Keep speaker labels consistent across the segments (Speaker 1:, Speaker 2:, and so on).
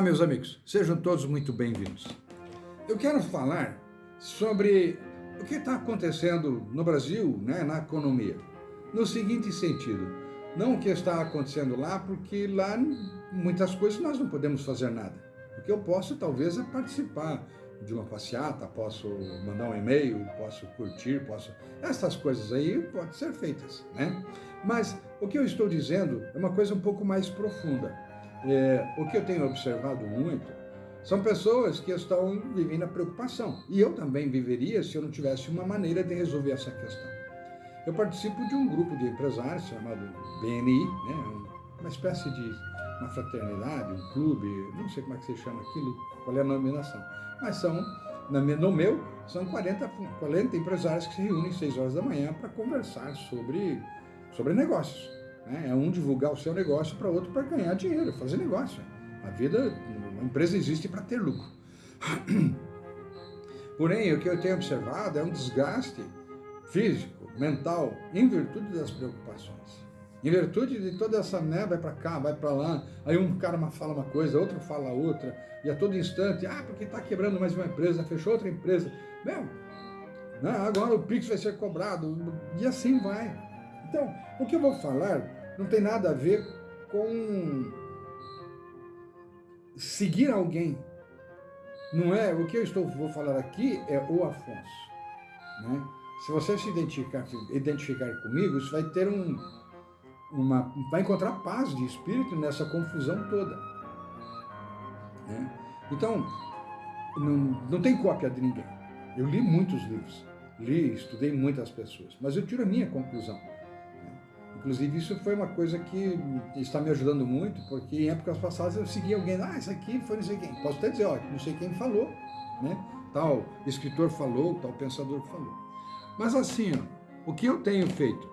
Speaker 1: Olá, meus amigos, sejam todos muito bem-vindos. Eu quero falar sobre o que está acontecendo no Brasil, né, na economia, no seguinte sentido, não o que está acontecendo lá, porque lá muitas coisas nós não podemos fazer nada. O que eu posso, talvez, é participar de uma passeata, posso mandar um e-mail, posso curtir, posso... Essas coisas aí podem ser feitas, né? Mas o que eu estou dizendo é uma coisa um pouco mais profunda. É, o que eu tenho observado muito são pessoas que estão vivendo a preocupação. E eu também viveria se eu não tivesse uma maneira de resolver essa questão. Eu participo de um grupo de empresários chamado BNI, né, uma espécie de uma fraternidade, um clube, não sei como é que se chama aquilo, qual é a denominação. Mas são, no meu, são 40, 40 empresários que se reúnem às 6 horas da manhã para conversar sobre, sobre negócios. Né? É um divulgar o seu negócio para outro para ganhar dinheiro, fazer negócio. A vida, a empresa existe para ter lucro. Porém, o que eu tenho observado é um desgaste físico, mental, em virtude das preocupações. Em virtude de toda essa né, vai para cá, vai para lá, aí um cara fala uma coisa, outro fala outra, e a todo instante, ah, porque está quebrando mais uma empresa, fechou outra empresa. Meu, né, agora o Pix vai ser cobrado, e assim vai. Então, o que eu vou falar não tem nada a ver com seguir alguém. Não é, o que eu estou, vou falar aqui é o Afonso. Né? Se você se identificar, identificar comigo, isso vai ter um, uma, vai encontrar paz de espírito nessa confusão toda. Né? Então, não, não tem cópia de ninguém. Eu li muitos livros, li, estudei muitas pessoas, mas eu tiro a minha conclusão. Inclusive, isso foi uma coisa que está me ajudando muito, porque em épocas passadas eu seguia alguém, ah, isso aqui foi não sei quem. Posso até dizer, ó, não sei quem falou, né? Tal escritor falou, tal pensador falou. Mas assim, ó, o que eu tenho feito?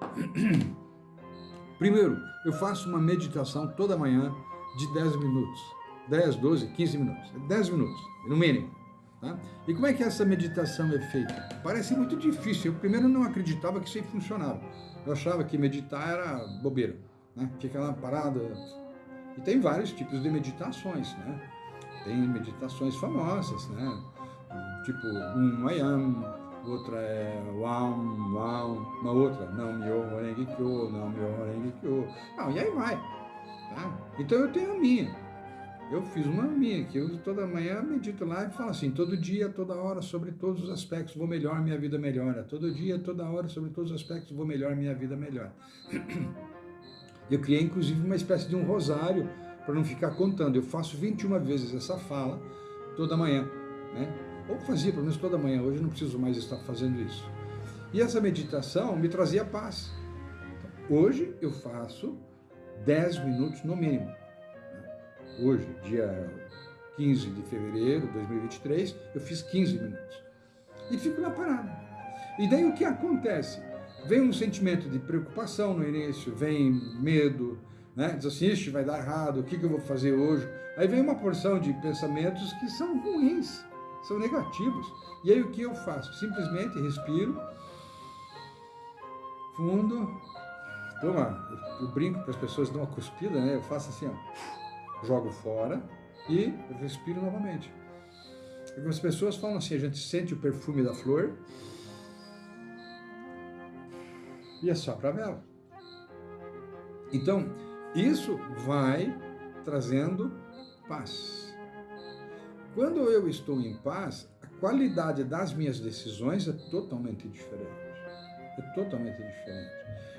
Speaker 1: Primeiro, eu faço uma meditação toda manhã de 10 minutos. 10, 12, 15 minutos. 10 minutos, no mínimo. Tá? E como é que essa meditação é feita? Parece muito difícil. Eu primeiro não acreditava que isso funcionava. Eu achava que meditar era bobeira, né? Fica lá parado. E tem vários tipos de meditações, né? Tem meditações famosas, né? Tipo, um I am, outra é Wam, Wam, uma outra, não Myo Renge Kyo, não Myo Renge Kyo. Não, e aí vai. Tá? Então eu tenho a minha. Eu fiz uma minha, que eu toda manhã medito lá e falo assim, todo dia, toda hora, sobre todos os aspectos, vou melhor, minha vida melhora. Todo dia, toda hora, sobre todos os aspectos, vou melhor, minha vida melhora. Eu criei, inclusive, uma espécie de um rosário, para não ficar contando. Eu faço 21 vezes essa fala, toda manhã. Né? Ou fazia, pelo menos toda manhã, hoje não preciso mais estar fazendo isso. E essa meditação me trazia paz. Hoje eu faço 10 minutos no mínimo hoje, dia 15 de fevereiro de 2023, eu fiz 15 minutos. E fico lá parado. E daí o que acontece? Vem um sentimento de preocupação no início, vem medo, né? diz assim, Ixi, vai dar errado, o que, que eu vou fazer hoje? Aí vem uma porção de pensamentos que são ruins, são negativos. E aí o que eu faço? Simplesmente respiro, fundo, toma, eu brinco para as pessoas dar uma cuspida, né? Eu faço assim, ó jogo fora e respiro novamente. Algumas pessoas falam assim, a gente sente o perfume da flor e é só para vela. Então, isso vai trazendo paz. Quando eu estou em paz, a qualidade das minhas decisões é totalmente diferente. É totalmente diferente.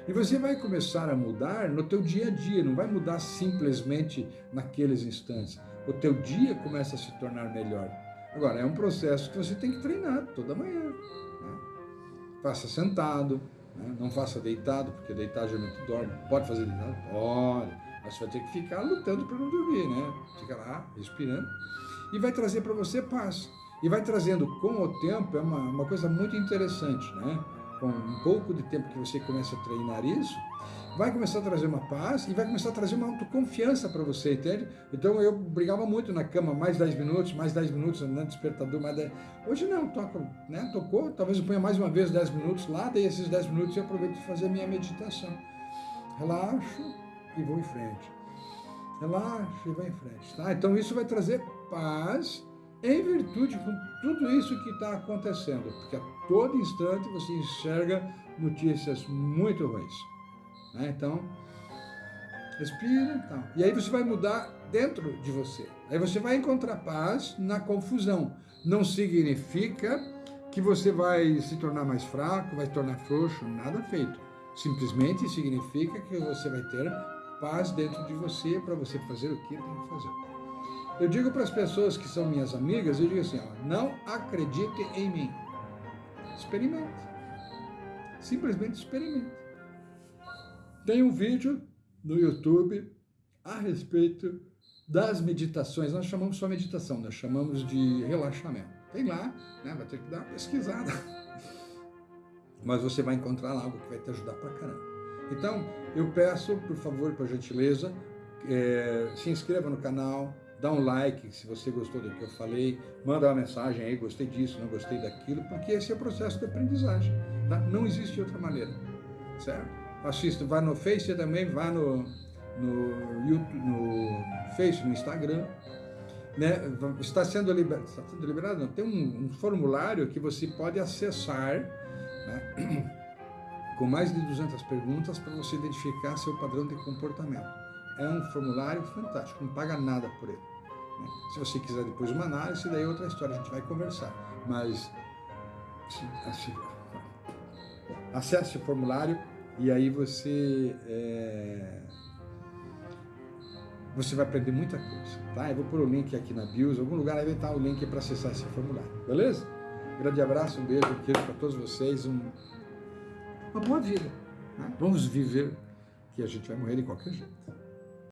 Speaker 1: E você vai começar a mudar no teu dia a dia, não vai mudar simplesmente naqueles instantes. O teu dia começa a se tornar melhor. Agora, é um processo que você tem que treinar toda manhã. Né? Faça sentado, né? não faça deitado, porque deitado geralmente dorme. Pode fazer deitado? Pode. Mas você vai ter que ficar lutando para não dormir, né? Fica lá, respirando. E vai trazer para você paz. E vai trazendo com o tempo, é uma, uma coisa muito interessante, né? Com um pouco de tempo que você começa a treinar isso, vai começar a trazer uma paz e vai começar a trazer uma autoconfiança para você, entende? Então eu brigava muito na cama, mais 10 minutos, mais 10 minutos, no despertador, mais 10... Hoje não, toco, né? Tocou, talvez eu ponha mais uma vez 10 minutos lá, daí esses 10 minutos eu aproveito para fazer a minha meditação. Relaxo e vou em frente. Relaxa e vai em frente, tá? Então isso vai trazer paz em virtude com tudo isso que está acontecendo, porque a todo instante você enxerga notícias muito ruins. Né? Então, respira tá? e aí você vai mudar dentro de você. Aí você vai encontrar paz na confusão. Não significa que você vai se tornar mais fraco, vai se tornar frouxo, nada feito. Simplesmente significa que você vai ter paz dentro de você para você fazer o que tem que fazer. Eu digo para as pessoas que são minhas amigas, eu digo assim, ó, não acredite em mim. Experimente. Simplesmente experimente. Tem um vídeo no YouTube a respeito das meditações. Nós chamamos só meditação, nós chamamos de relaxamento. Tem lá, né? vai ter que dar uma pesquisada. Mas você vai encontrar lá algo que vai te ajudar pra caramba. Então, eu peço, por favor, por gentileza, é, se inscreva no canal, dá um like se você gostou do que eu falei, manda uma mensagem aí, gostei disso, não gostei daquilo, porque esse é o processo de aprendizagem. Tá? Não existe outra maneira, certo? Assista, vá no Face também, vá no, no YouTube, no Face, no Instagram, né? está, sendo liberado, está sendo liberado, não, tem um, um formulário que você pode acessar, né? com mais de 200 perguntas para você identificar seu padrão de comportamento. É um formulário fantástico, não paga nada por ele. Né? Se você quiser depois uma análise, daí é outra história, a gente vai conversar. Mas assim, acesse o formulário e aí você é, você vai aprender muita coisa, tá? Eu vou pôr o link aqui na bios, algum lugar vai estar o link para acessar esse formulário, beleza? Grande abraço, um beijo, um queijo para todos vocês, um uma boa vida. Né? Vamos viver, que a gente vai morrer de qualquer jeito.